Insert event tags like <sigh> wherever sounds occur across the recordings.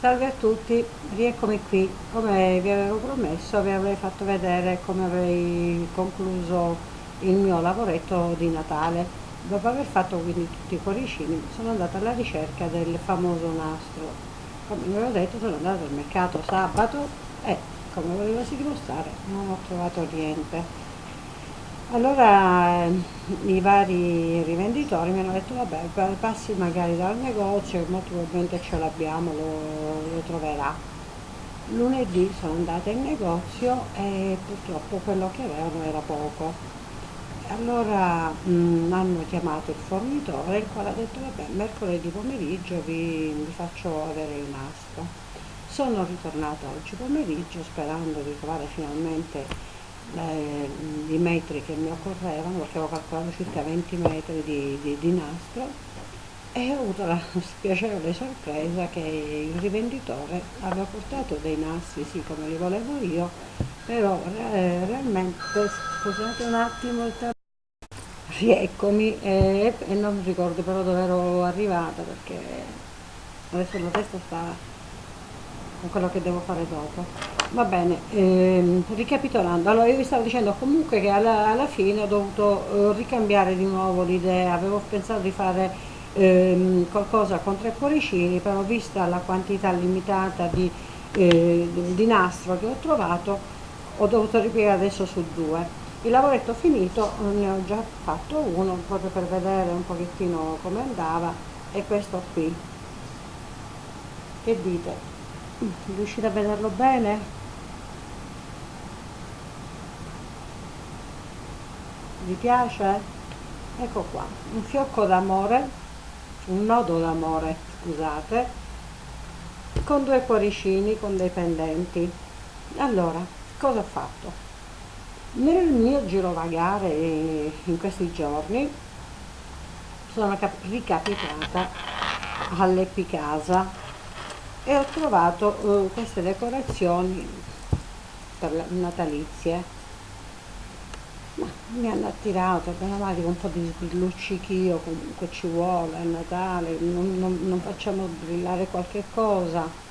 Salve a tutti, rieccomi qui. Come vi avevo promesso, vi avrei fatto vedere come avrei concluso il mio lavoretto di Natale. Dopo aver fatto quindi tutti i cuoricini, sono andata alla ricerca del famoso nastro. Come vi avevo detto, sono andata al mercato sabato e, come volevo si dimostrare, non ho trovato niente. Allora eh, i vari rivenditori mi hanno detto vabbè passi magari dal negozio, molto probabilmente ce l'abbiamo, lo, lo troverà. Lunedì sono andata in negozio e purtroppo quello che avevano era poco. Allora mh, mm, hanno chiamato il fornitore il quale ha detto vabbè mercoledì pomeriggio vi, vi faccio avere il nastro. Sono ritornata oggi pomeriggio sperando di trovare finalmente eh, i metri che mi occorrevano perché avevo calcolato circa 20 metri di, di, di nastro e ho avuto la <laughs> spiacevole sorpresa che il rivenditore aveva portato dei nastri sì come li volevo io però eh, realmente scusate un attimo il rieccomi e, e non ricordo però dove ero arrivata perché adesso la testa sta con quello che devo fare dopo. Va bene, ehm, ricapitolando, allora io vi stavo dicendo comunque che alla, alla fine ho dovuto eh, ricambiare di nuovo l'idea, avevo pensato di fare ehm, qualcosa con tre cuoricini, però vista la quantità limitata di, eh, di nastro che ho trovato, ho dovuto ripiegare adesso su due. Il lavoretto finito ne ho già fatto uno, proprio per vedere un pochettino come andava, e questo qui. Che dite? riuscite a vederlo bene? Vi piace? ecco qua un fiocco d'amore un nodo d'amore scusate con due cuoricini con dei pendenti. Allora cosa ho fatto? Nel mio girovagare in questi giorni sono ricapitata all'Epicasa e ho trovato uh, queste decorazioni per natalizie ma mi hanno attirato abbiamo mai un po' di sbrilluccichio comunque ci vuole a Natale non, non, non facciamo brillare qualche cosa.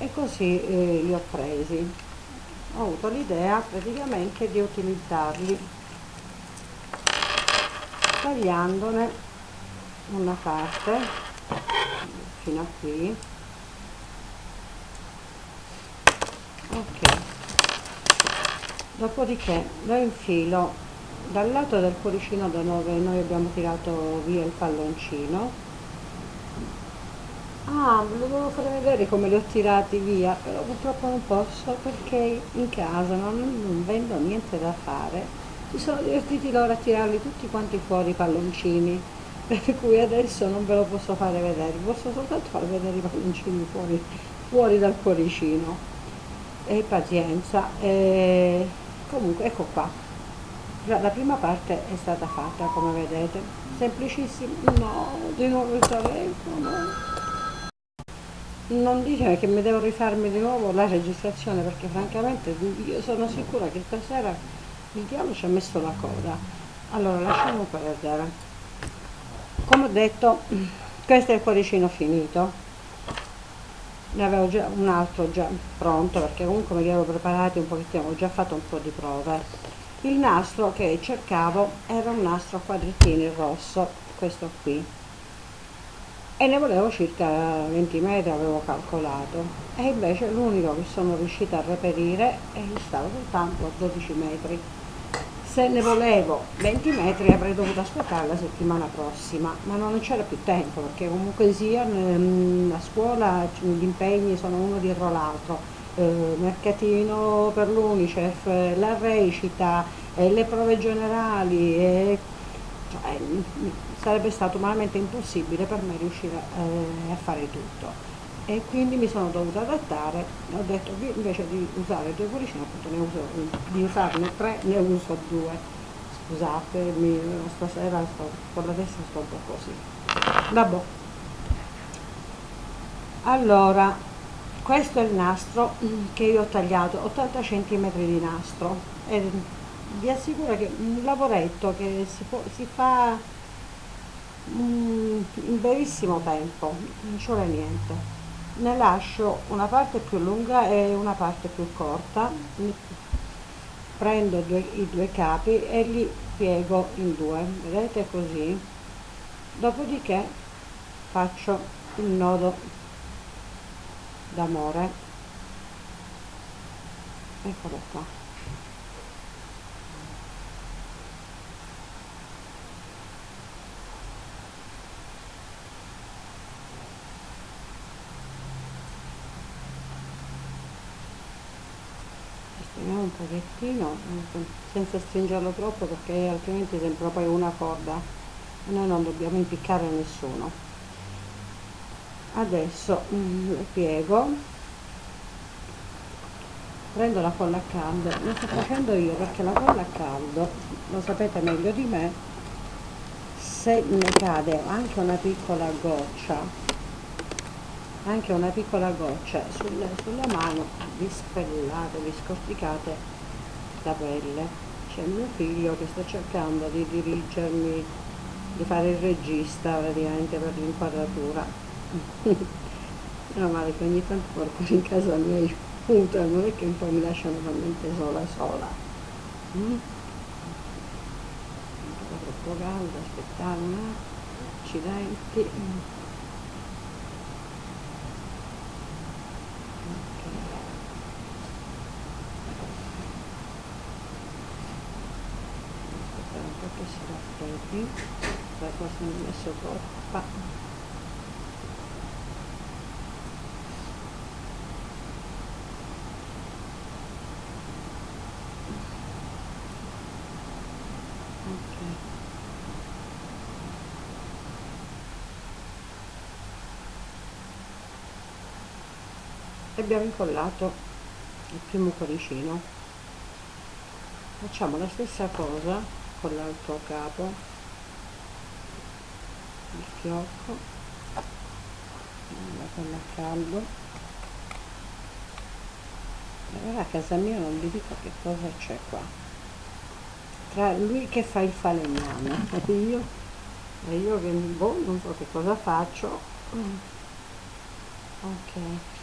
E così eh, li ho presi. Ho avuto l'idea praticamente di utilizzarli tagliandone una parte fino a qui. Ok dopodiché lo infilo dal lato del cuoricino da dove noi abbiamo tirato via il palloncino. Ah ve lo devo fare vedere come li ho tirati via però purtroppo non posso perché in casa non, non vendo niente da fare. Si sono divertiti loro a tirarli tutti quanti fuori i palloncini <laughs> per cui adesso non ve lo posso fare vedere posso soltanto far vedere i palloncini fuori, fuori dal cuoricino. E pazienza e comunque ecco qua. La prima parte è stata fatta come vedete. Semplicissimo no di nuovo il telefono non dite che mi devo rifarmi di nuovo la registrazione perché francamente io sono sicura che stasera il diavolo ci ha messo la coda. Allora lasciamo perdere. Come ho detto questo è il cuoricino finito ne avevo già un altro già pronto perché comunque me li avevo preparati un pochettino, ho già fatto un po' di prove. Il nastro che cercavo era un nastro a quadrettini rosso, questo qui, e ne volevo circa 20 metri, avevo calcolato, e invece l'unico che sono riuscita a reperire è stato soltanto a 12 metri se ne volevo 20 metri avrei dovuto aspettare la settimana prossima, ma non c'era più tempo perché comunque sia ehm, a scuola gli impegni sono uno dietro l'altro, eh, mercatino per l'Unicef, la recita, eh, le prove generali, eh, cioè, sarebbe stato umanamente impossibile per me riuscire a fare tutto e quindi mi sono dovuta adattare. Ho detto che invece di usare due cuoricini appunto ne uso di usarne tre ne uso due. Scusatemi stasera sto, con la testa sto un po' così. Vabbè. Allora questo è il nastro che io ho tagliato 80 cm di nastro. E vi assicuro che un lavoretto che si, può, si fa in brevissimo tempo non ci vuole niente ne lascio una parte più lunga e una parte più corta. Prendo due, i due capi e li piego in due. Vedete così? Dopodiché faccio il nodo d'amore. Eccolo qua stringiamo un pochettino senza stringerlo troppo perché altrimenti sembra poi una corda. E noi non dobbiamo impiccare nessuno. Adesso mm, lo piego. Prendo la colla a caldo. Lo sto facendo io perché la colla a caldo lo sapete meglio di me se ne cade anche una piccola goccia anche una piccola goccia sulla, sulla mano vi spellate, vi scorticate la pelle. C'è mio figlio che sta cercando di dirigermi di fare il regista praticamente per l'inquadratura. <laughs> Meno male che ogni tanto qualcuno in casa mi aiuta non è che un po' mi lasciano talmente sola sola. Mm? troppo caldo attimo accidenti che si raffreddi la cosa mi ha messo e abbiamo incollato il primo cuoricino. Facciamo la stessa cosa con l'altro capo il fiocco la colla a caldo. E ora a casa mia non vi dico che cosa c'è qua. Tra lui che fa il falegname e <laughs> io e io che boh, non so che cosa faccio. Ok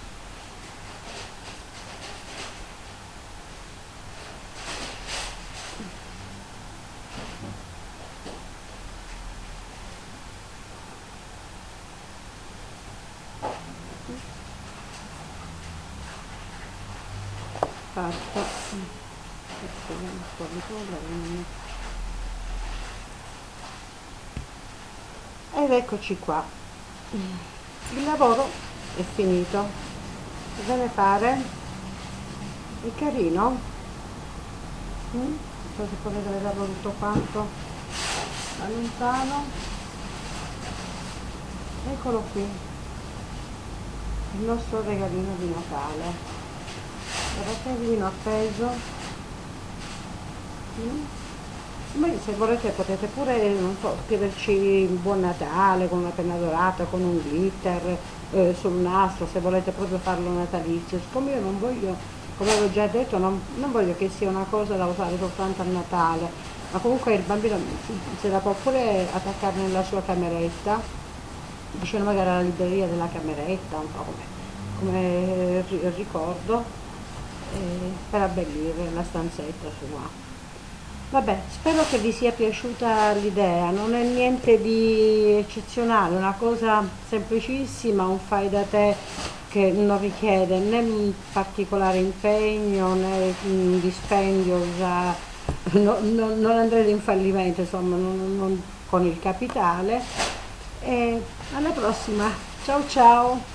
polvere ed eccoci qua il lavoro è finito cosa ne pare? è carino? Mm? so se potete vederlo tutto quanto da lontano eccolo qui il nostro regalino di Natale guardate appeso. Mm. se volete potete pure so, scriverci buon natale con una penna dorata con un glitter eh, sul nastro se volete proprio farlo natalizio. Siccome io non voglio come avevo già detto non, non voglio che sia una cosa da usare soltanto a Natale. Ma comunque il bambino se la può pure attaccare nella sua cameretta. Vicino magari alla libreria della cameretta un po' come, come ricordo eh, per abbellire la stanzetta sua. Vabbè, spero che vi sia piaciuta l'idea, non è niente di eccezionale, una cosa semplicissima, un fai da te che non richiede né un particolare impegno né un dispendio, già, no, no, non andrete in fallimento insomma, non, non con il capitale. E alla prossima, ciao ciao!